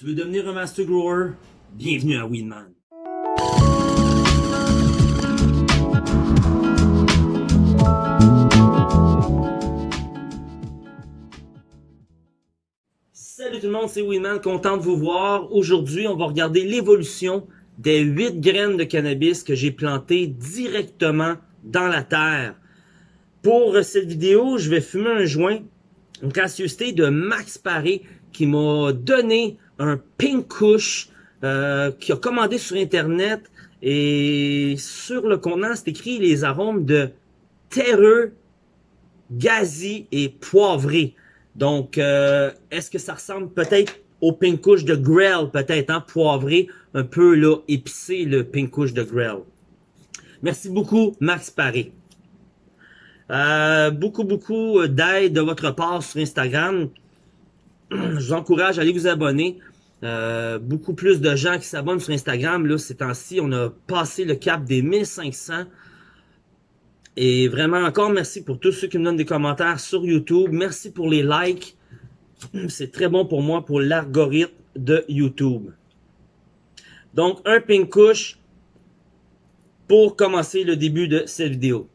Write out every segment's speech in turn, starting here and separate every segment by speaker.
Speaker 1: Tu veux devenir un Master Grower? Bienvenue à Weedman. Salut tout le monde, c'est Weedman, content de vous voir. Aujourd'hui, on va regarder l'évolution des 8 graines de cannabis que j'ai plantées directement dans la terre. Pour cette vidéo, je vais fumer un joint, une gracieuseté de Max Paré qui m'a donné un Pink Kush euh, qui a commandé sur internet et sur le contenant c'est écrit les arômes de terreux, gazi et poivré. Donc, euh, est-ce que ça ressemble peut-être au Pink Kush de Grell, peut-être, hein, poivré, un peu là, épicé, le Pink Kush de Grell. Merci beaucoup, Max Paré. Euh, beaucoup, beaucoup d'aide de votre part sur Instagram. Je vous encourage à aller vous abonner. Euh, beaucoup plus de gens qui s'abonnent sur Instagram. Là, ces temps-ci, on a passé le cap des 1500. Et vraiment, encore merci pour tous ceux qui me donnent des commentaires sur YouTube. Merci pour les likes. C'est très bon pour moi, pour l'algorithme de YouTube. Donc, un pink couche pour commencer le début de cette vidéo.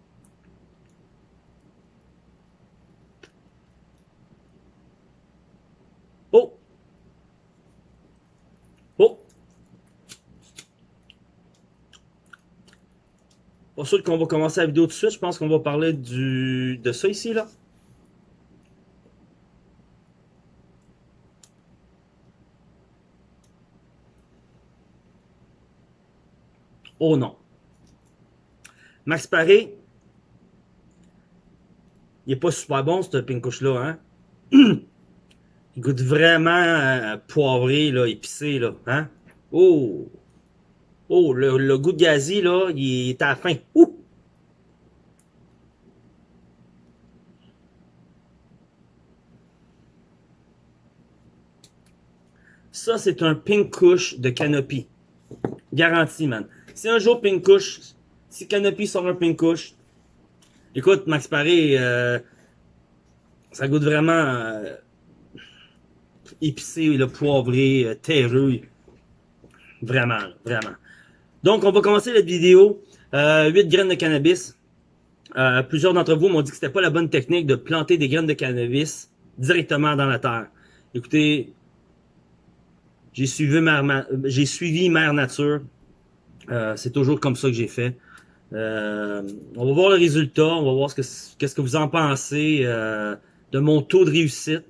Speaker 1: Pas sûr qu'on va commencer la vidéo tout de suite. Je pense qu'on va parler du de ça ici, là. Oh non. Max Paré, il est pas super bon, ce pinkouche-là, hein? il goûte vraiment euh, poivré, là, épicé, là, hein? Oh! Oh, le, goût de gazi, là, il est à la fin. Ouh! Ça, c'est un pink couche de Canopy. Garanti, man. Si un jour pink couche, si Canopy sort un pink couche, écoute, Max Paré, euh, ça goûte vraiment euh, épicé, le poivré, euh, terreux. Vraiment, vraiment. Donc, on va commencer la vidéo. Euh, 8 graines de cannabis. Euh, plusieurs d'entre vous m'ont dit que c'était pas la bonne technique de planter des graines de cannabis directement dans la terre. Écoutez, j'ai suivi suivi Mère Nature. Euh, c'est toujours comme ça que j'ai fait. Euh, on va voir le résultat, on va voir ce que vous en pensez euh, de mon taux de réussite.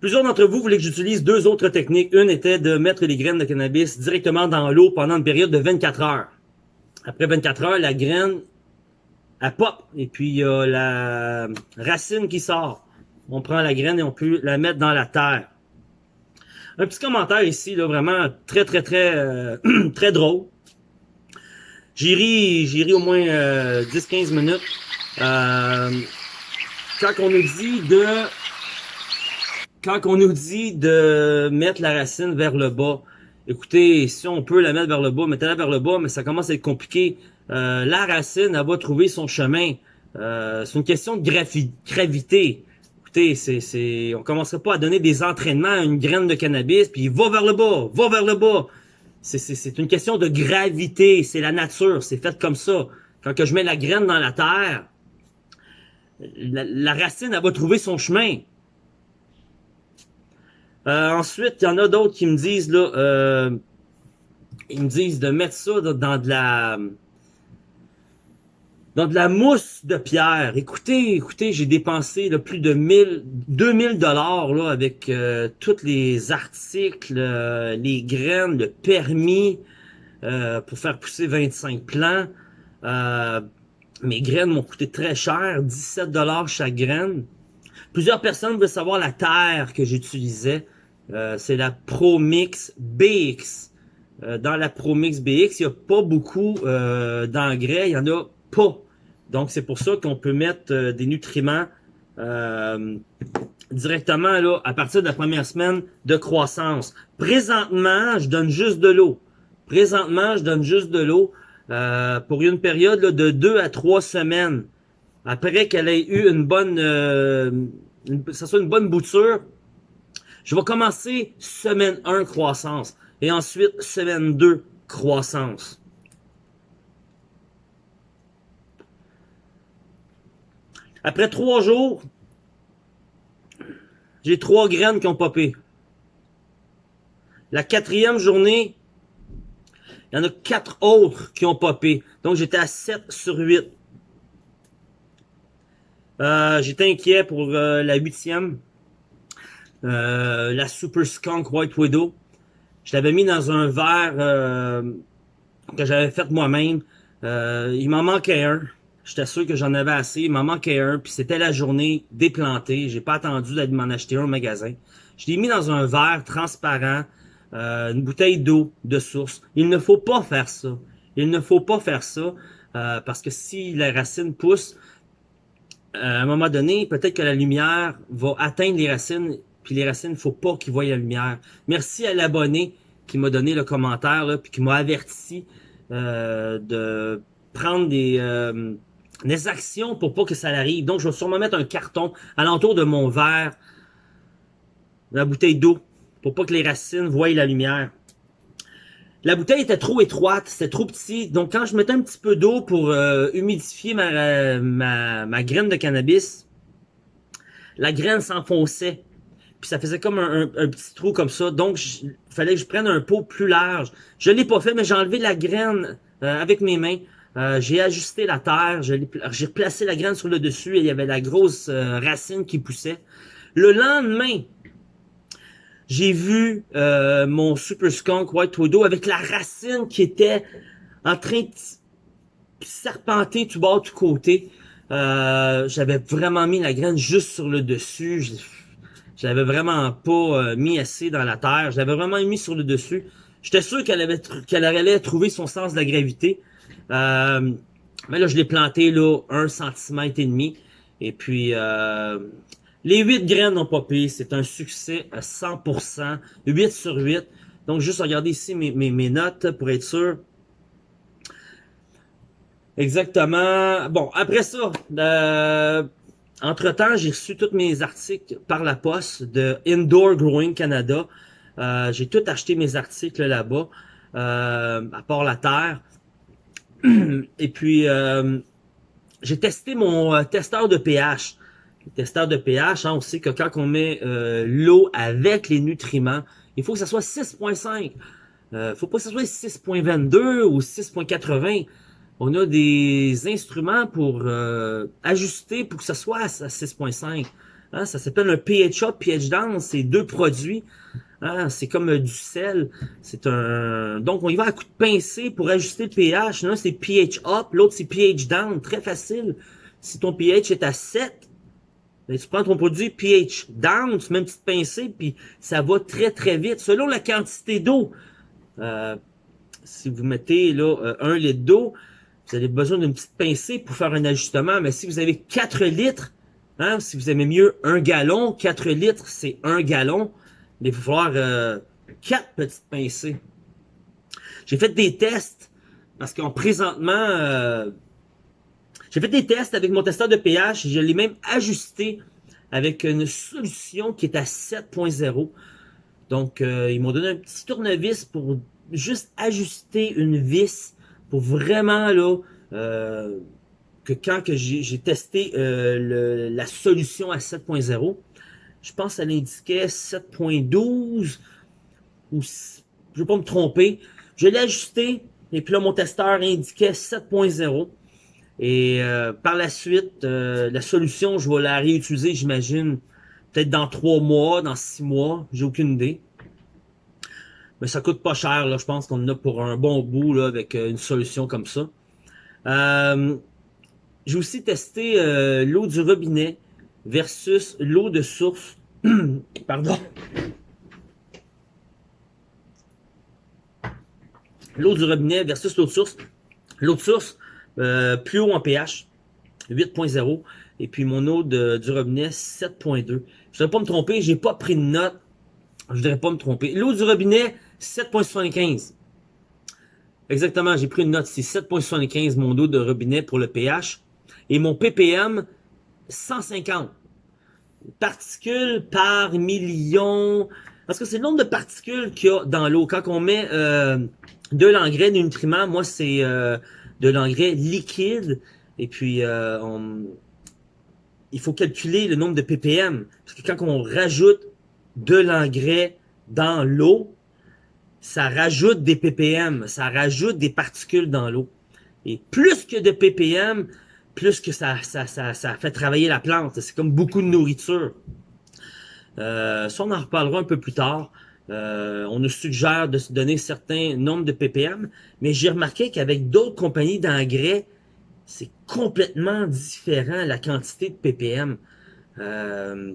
Speaker 1: Plusieurs d'entre vous voulaient que j'utilise deux autres techniques. Une était de mettre les graines de cannabis directement dans l'eau pendant une période de 24 heures. Après 24 heures, la graine, elle pop. Et puis, il y a la racine qui sort. On prend la graine et on peut la mettre dans la terre. Un petit commentaire ici, là, vraiment très, très, très, euh, très drôle. J'ai ri, j'ai ri au moins 10-15 euh, minutes. Euh, quand on nous dit de quand on nous dit de mettre la racine vers le bas, écoutez, si on peut la mettre vers le bas, mettez-la vers le bas, mais ça commence à être compliqué. Euh, la racine, elle va trouver son chemin. Euh, c'est une question de gravité. Écoutez, c'est, c'est, on commencerait pas à donner des entraînements à une graine de cannabis, puis va vers le bas, va vers le bas. C'est, une question de gravité, c'est la nature, c'est fait comme ça. Quand que je mets la graine dans la terre, la, la racine, elle va trouver son chemin. Euh, ensuite, il y en a d'autres qui me disent là, euh, ils me disent de mettre ça dans de la dans de la mousse de pierre. Écoutez, écoutez, j'ai dépensé là, plus de 1000, 2000 dollars là avec euh, tous les articles, les graines, le permis pour faire pousser 25 plants. mes graines m'ont coûté très cher, 17 dollars chaque graine. Plusieurs personnes veulent savoir la terre que j'utilisais. Euh, c'est la ProMix BX. Euh, dans la ProMix BX, il n'y a pas beaucoup euh, d'engrais, il n'y en a pas. Donc, c'est pour ça qu'on peut mettre des nutriments directement là, à partir de la première semaine de croissance. Présentement, je donne juste de l'eau. Présentement, je donne juste de l'eau pour une période de 2 à 3 semaines. Après qu'elle ait eu une bonne... ça soit une bonne bouture, Je vais commencer semaine 1 croissance et ensuite semaine 2 croissance. Après trois jours, j'ai trois graines qui ont popé. La quatrième journée, il y en a quatre autres qui ont popé. Donc, j'étais à 7 sur 8. Euh, j'étais inquiet pour euh, la huitième. Euh, la Super Skunk White Widow. Je l'avais mis dans un verre que j'avais fait moi-même. il m'en manquait un. J'étais sûr que j'en avais assez. Il m'en manquait un. Puis c'était la journée déplantée. J'ai pas attendu d'aller m'en acheter un au magasin. Je l'ai mis dans un verre transparent. Euh, une bouteille d'eau de source. Il ne faut pas faire ça. Il ne faut pas faire ça. Euh, parce que si la racine pousse, euh, à un moment donné, peut-être que la lumière va atteindre les racines. Puis les racines, il faut pas qu'ils voient la lumière. Merci à l'abonné qui m'a donné le commentaire, là, puis qui m'a averti de prendre des des actions pour pas que ça arrive. Donc, je vais sûrement mettre un carton alentour de mon verre, la bouteille d'eau, pour pas que les racines voient la lumière. La bouteille était trop étroite, c'était trop petit. Donc, quand je mettais un petit peu d'eau pour euh, humidifier ma, ma, graine de cannabis, la graine s'enfonçait. Puis ça faisait comme un, petit trou comme ça. Donc, il fallait que je prenne un pot plus large. Je l'ai pas fait, mais j'ai enlevé la graine euh, avec mes mains. Euh, j'ai ajusté la terre, j'ai replacé la graine sur le dessus et il y avait la grosse euh, racine qui poussait. Le lendemain, j'ai vu mon Super Skunk White Widow avec la racine qui était en train de serpenter tout bas, tout côté. J'avais vraiment mis la graine juste sur le dessus. Je l'avais vraiment pas mis assez dans la terre. Je l'avais vraiment mis sur le dessus. J'étais sûr qu'elle qu'elle allait trouver son sens de la gravité. Euh, mais là, je l'ai planté là, un centimètre et demi. Et puis, euh, les 8 graines n'ont pas payé. C'est un succès à 100%. 8 sur 8. Donc, juste regarder ici mes, mes, notes pour être sûr. Exactement. Bon, après ça, euh, entre-temps, j'ai reçu tous mes articles par la poste de Indoor Growing Canada. Euh, j'ai tout acheté mes articles là-bas, euh, à part la terre. Et puis, euh, j'ai testé mon testeur de pH. Le testeur de pH, hein, on sait que quand on met l'eau avec les nutriments, il faut que ça soit 6.5. Euh, faut pas que ça soit 6.22 ou 6.80. On a des instruments pour ajuster pour que ça soit à 6.5. Hein, ça s'appelle un pH up, pH down. C'est deux produits. Hein, c'est comme euh, du sel. C'est un. Donc on y va à coup de pincée pour ajuster le pH. L'un c'est pH up, l'autre c'est pH down. Très facile. Si ton pH est à 7, ben, tu prends ton produit pH down, tu mets une petite pincée, puis ça va très très vite. Selon la quantité d'eau. Euh, si vous mettez là euh, un litre d'eau, vous avez besoin d'une petite pincée pour faire un ajustement. Mais si vous avez 4 litres, Hein? Si vous aimez mieux un gallon, 4 litres, c'est un gallon. Mais il va falloir euh, 4 petites pincées. J'ai fait des tests parce qu'en présentement, euh, j'ai fait des tests avec mon testeur de pH. Je l'ai même ajusté avec une solution qui est à 7.0. Donc, euh, ils m'ont donné un petit tournevis pour juste ajuster une vis pour vraiment là euh, que quand que j'ai testé euh, la solution à 7.0, je pense qu'elle indiquait 7.12 ou je ne vais pas me tromper. Je l'ai ajusté et puis là mon testeur indiquait 7.0. Et euh, par la suite, euh, la solution, je vais la réutiliser, j'imagine, peut-être dans trois mois, dans six mois, j'ai aucune idée. Mais ça coûte pas cher, là, je pense qu'on en a pour un bon bout là, avec une solution comme ça. Euh, j'ai aussi testé euh, l'eau du robinet versus l'eau de source. Pardon. L'eau du robinet versus l'eau de source. L'eau de source, euh, plus haut en pH, 8.0. Et puis mon eau de, du robinet, 7.2. Je ne voudrais pas me tromper, j'ai pas pris de note. Je voudrais pas me tromper. L'eau du robinet, 7.75. Exactement, j'ai pris une note, c'est 7.75 mon eau de robinet pour le pH et mon ppm 150. particules par million. Parce que c'est le nombre de particules qu'il y a dans l'eau. Quand on met euh, de l'engrais, des nutriments, moi c'est euh, de l'engrais liquide. Et puis euh, il faut calculer le nombre de ppm. Parce que quand on rajoute de l'engrais dans l'eau, ça rajoute des ppm, ça rajoute des particules dans l'eau. Et plus que de ppm, plus que ça, ça, ça, ça fait travailler la plante. C'est comme beaucoup de nourriture. Euh, ça, on en reparlera un peu plus tard. Euh, on nous suggère de se donner certains nombres de ppm, mais j'ai remarqué qu'avec d'autres compagnies d'engrais, c'est complètement différent la quantité de ppm. Euh,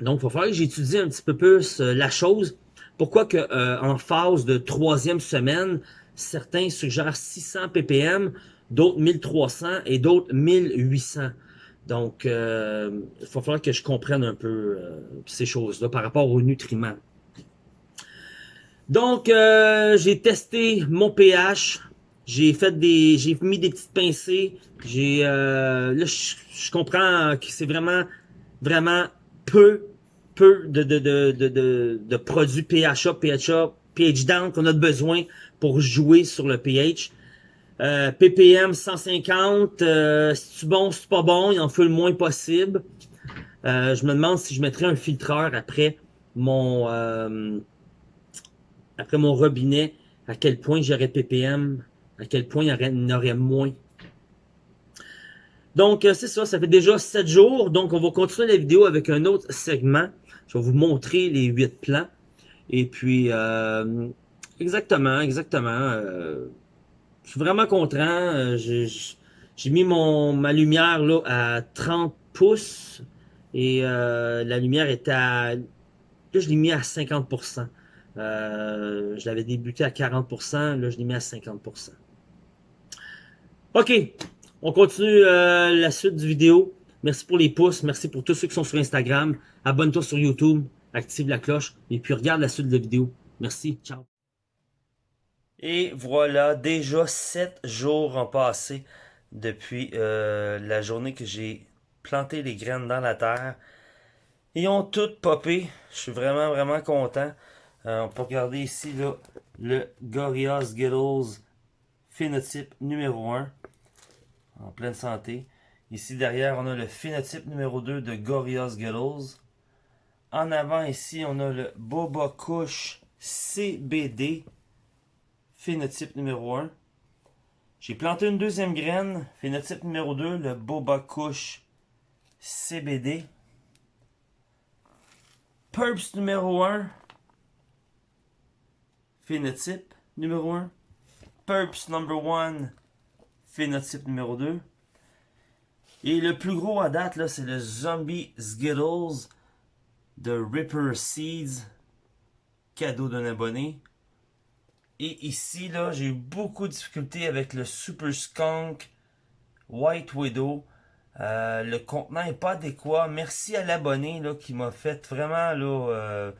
Speaker 1: donc, il va falloir que j'étudie un petit peu plus euh, la chose. Pourquoi que euh, en phase de troisième semaine, certains suggèrent 600 ppm, d'autres 1300 et d'autres 1800. Donc, euh, il va falloir que je comprenne un peu euh, ces choses-là par rapport aux nutriments. Donc, euh, j'ai testé mon pH. J'ai fait des, j'ai mis des petites pincées. J'ai, là, je, comprends que c'est vraiment, vraiment peu, peu de, de, de, de, de, produits pH PHA, pH down qu'on a besoin pour jouer sur le pH. Euh, ppm 150, euh, c'est bon, c'est pas bon, il en fait le moins possible. Euh, je me demande si je mettrais un filtreur après mon euh, après mon robinet, à quel point j'aurais ppm, à quel point il y en aurait moins. Donc c'est ça, ça fait déjà 7 jours, donc on va continuer la vidéo avec un autre segment. Je vais vous montrer les 8 plans. Et puis, exactement, exactement je suis vraiment content. Euh, j'ai mis mon ma lumière là à 30 pouces et euh, la lumière était à... Là, je l'ai mis à 50%. Euh, je l'avais débuté à 40%, là, je l'ai mis à 50%. OK, on continue la suite du vidéo. Merci pour les pouces, merci pour tous ceux qui sont sur Instagram. Abonne-toi sur YouTube, active la cloche et puis regarde la suite de la vidéo. Merci, ciao. Et voilà, déjà 7 jours ont passé depuis euh, la journée que j'ai planté les graines dans la terre. Ils ont toutes popé. Je suis vraiment, vraiment content. Euh, on peut regarder ici là, le Gorillaz Skittles phénotype numéro 1. En pleine santé. Ici derrière, on a le phénotype numéro 2 de Gorillaz Skittles. En avant ici, on a le Boba Kush CBD phénotype numéro 1. J'ai planté une deuxième graine, phénotype numéro 2, le Boba Kush CBD. Purps numéro 1, phénotype numéro 1. Purps number 1, phénotype numéro 2. Et le plus gros à date, là, c'est le Zombie Skittles de Ripper Seeds, cadeau d'un abonné. Et ici, là, j'ai eu beaucoup de difficultés avec le Super Skunk White Widow. Euh, le contenant n'est pas adéquat. Merci à l'abonné qui m'a fait vraiment là, euh,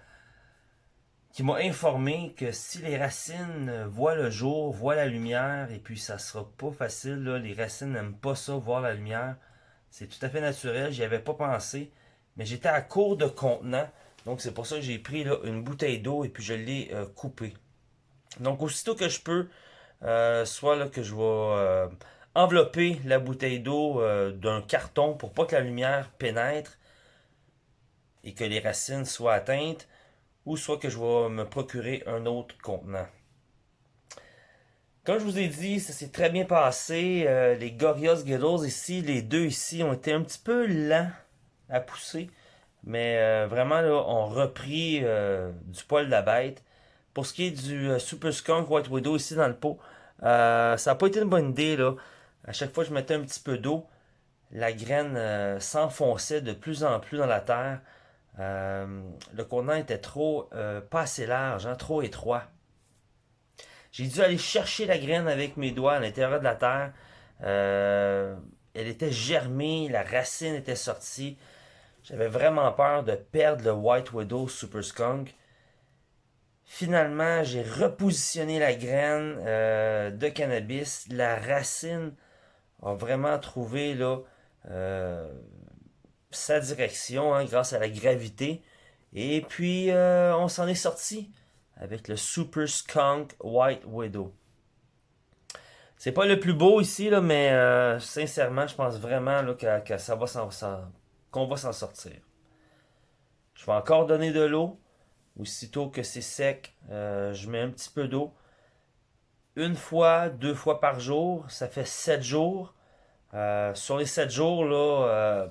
Speaker 1: qui m'a informé que si les racines voient le jour, voient la lumière, et puis ça sera pas facile, là, les racines n'aiment pas ça, voir la lumière. C'est tout à fait naturel, j'y avais pas pensé. Mais j'étais à court de contenant, donc c'est pour ça que j'ai pris une bouteille d'eau et puis je l'ai euh, coupée. Donc, aussitôt que je peux, euh, soit que je vais euh, envelopper la bouteille d'eau d'un carton pour pas que la lumière pénètre et que les racines soient atteintes, ou soit que je vais me procurer un autre contenant. Comme je vous ai dit, ça s'est très bien passé. les Gorillaz Skittles ici, les deux ici, ont été un petit peu lents à pousser. Mais vraiment, là, ont repris du poil de la bête. Pour ce qui est du euh, Super Skunk White Widow ici dans le pot, euh, ça n'a pas été une bonne idée. là. À chaque fois que je mettais un petit peu d'eau, la graine euh, s'enfonçait de plus en plus dans la terre. le contenant était trop, pas assez large, hein, trop étroit. J'ai dû aller chercher la graine avec mes doigts à l'intérieur de la terre. elle était germée, la racine était sortie. J'avais vraiment peur de perdre le White Widow Super Skunk. Finalement, j'ai repositionné la graine euh, de cannabis. La racine a vraiment trouvé là, euh,
Speaker 2: sa direction hein, grâce à la gravité. Et puis, euh, on s'en est sorti avec le Super Skunk White Widow. C'est pas le plus beau ici, là, mais euh, sincèrement, je pense vraiment que, ça va qu'on va s'en sortir. Je vais encore donner de l'eau. Aussitôt que c'est sec, euh, je mets un petit peu d'eau. Une fois, deux fois par jour, ça fait sept jours. sur les sept jours, là,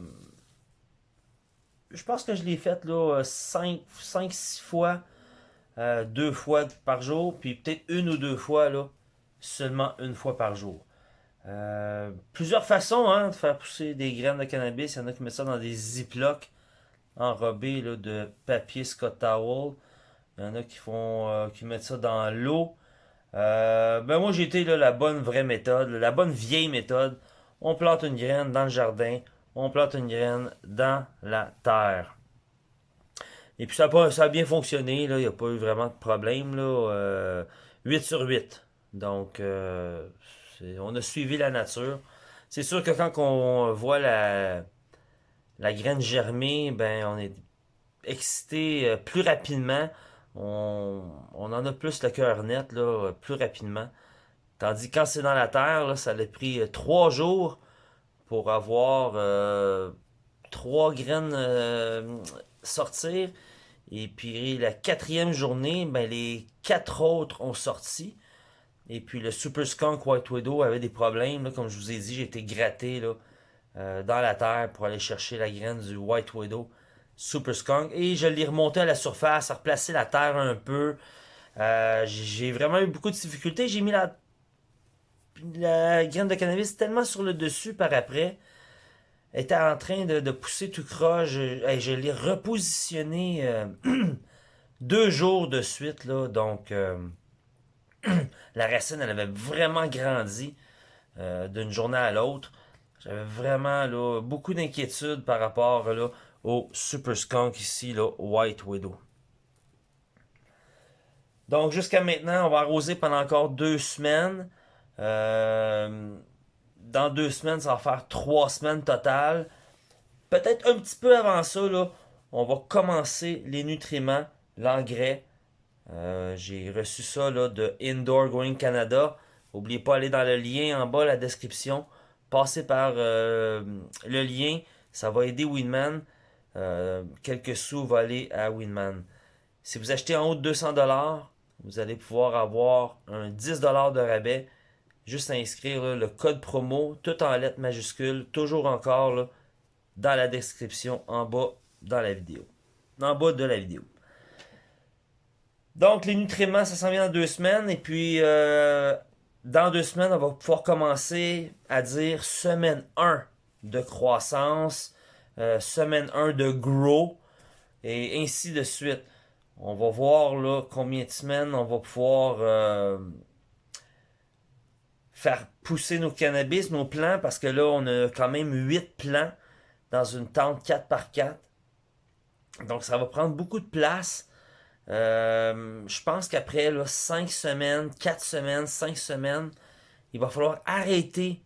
Speaker 2: je pense que je l'ai fait là 5 6 fois euh, deux fois par jour puis peut-être une ou deux fois là seulement une fois par jour. Euh, plusieurs façons hein, de faire pousser des graines de cannabis. Il y en a qui mettent ça dans des ziplocs enrobés de papier Scott Towel. Il y en a qui font euh, mettent ça dans l'eau. Ben moi j'ai été la bonne vraie méthode la bonne vieille méthode. On plante une graine dans le jardin on plante une graine dans la terre. Et puis ça a, bien fonctionné, il n'y a pas eu vraiment de problème. Là, 8 euh, sur 8. Donc, euh, on a suivi la nature. C'est sûr que quand on voit la, la graine germer, ben on est excité euh, plus rapidement. On, en a plus le cœur net, là, plus rapidement. Tandis que quand c'est dans la terre, ça a pris trois jours pour avoir euh, trois graines sortir. Et puis la quatrième journée, ben, les quatre autres ont sorti. Et puis le Super Skunk White Widow avait des problèmes. comme je vous ai dit, j'ai été gratté euh, dans la terre pour aller chercher la graine du White Widow Super Skunk. Et je l'ai remonté à la surface, à replacer la terre un peu. j'ai vraiment eu beaucoup de difficultés. J'ai mis la graine de cannabis tellement sur le dessus par après était en train de, pousser tout croche. Je, je l'ai repositionné euh, deux jours de suite. Là, donc, euh, la racine, elle avait vraiment grandi euh, d'une journée à l'autre. J'avais vraiment là, beaucoup d'inquiétude par rapport là, au Super Skunk ici, là, White Widow. Donc, jusqu'à maintenant, on va arroser pendant encore deux semaines. Euh, dans deux semaines, ça va faire trois semaines totales. Peut-être un petit peu avant ça, on va commencer les nutriments, l'engrais. Euh, j'ai reçu ça de Indoor Growing Canada. N'oubliez pas d'aller dans le lien en bas, la description. Passez par euh, le lien. Ça va aider Winman. quelques sous vont aller à Winman. Si vous achetez en haut de 200$, vous allez pouvoir avoir un 10$ de rabais Juste à inscrire le code promo, tout en lettres majuscules, toujours encore dans la description en bas dans la vidéo. En bas de la vidéo. Donc, les nutriments, ça s'en vient dans deux semaines. Et puis, euh, dans deux semaines, on va pouvoir commencer à dire semaine 1 de croissance, euh, semaine 1 de grow, et ainsi de suite. On va voir là combien de semaines on va pouvoir euh, faire pousser nos cannabis, nos plants, parce que là, on a quand même 8 plants dans une tente 4x4. Donc, ça va prendre beaucoup de place. Euh, je pense qu'après 5 semaines, 4 semaines, 5 semaines, il va falloir arrêter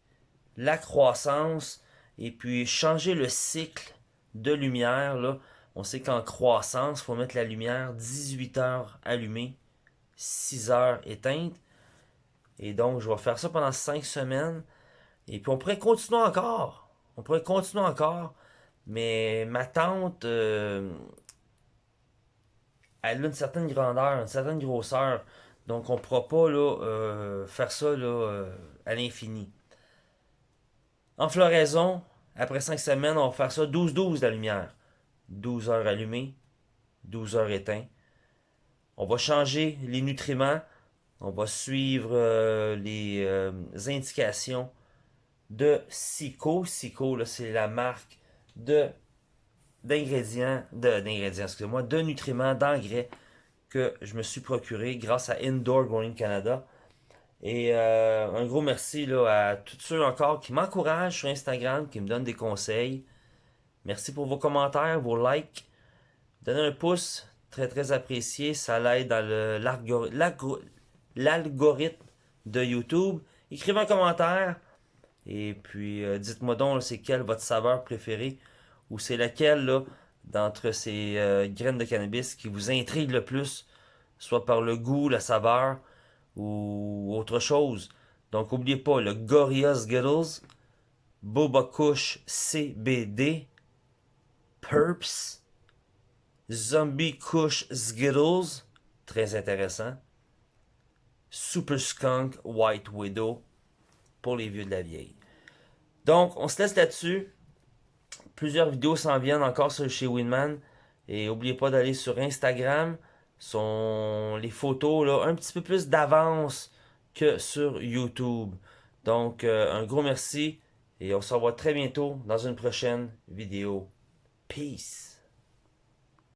Speaker 2: la croissance et puis changer le cycle de lumière. On sait qu'en croissance, il faut mettre la lumière 18 heures allumée, 6 heures éteinte. Et donc, je vais faire ça pendant cinq semaines. Et puis, on pourrait continuer encore. On pourrait continuer encore. Mais ma tante, euh, elle a une certaine grandeur, une certaine grosseur. Donc, on ne pourra pas là, euh, faire ça là, euh, à l'infini. En floraison, après cinq semaines, on va faire ça 12-12 la lumière. 12 heures allumées, 12 heures éteintes. On va changer les nutriments. On va suivre euh, les euh, indications de Sico. Sico, c'est la marque de d'ingrédients, d'ingrédients, excusez-moi, de nutriments, d'engrais que je me suis procuré grâce à Indoor Growing Canada. Et euh, un gros merci à tous ceux encore qui m'encouragent sur Instagram, qui me donnent des conseils. Merci pour vos commentaires, vos likes. Donnez un pouce, très très apprécié. Ça l'aide dans le l'algorithme de YouTube. Écrivez un commentaire et puis euh, dites-moi donc c'est quelle votre saveur préférée ou c'est laquelle là d'entre ces euh, graines de cannabis qui vous intrigue le plus, soit par le goût, la saveur ou autre chose. Donc n'oubliez pas le Gorilla Skittles, Boba Kush CBD, Purps, Zombie Kush Skittles, très intéressant, Super Skunk White Widow pour les vieux de la vieille. Donc on se laisse là-dessus. Plusieurs vidéos s'en viennent encore sur chez Winman. Et n'oubliez pas d'aller sur Instagram. Sont les photos là, un petit peu plus d'avance que sur YouTube. Donc, euh, un gros merci et on se revoit très bientôt dans une prochaine vidéo. Peace!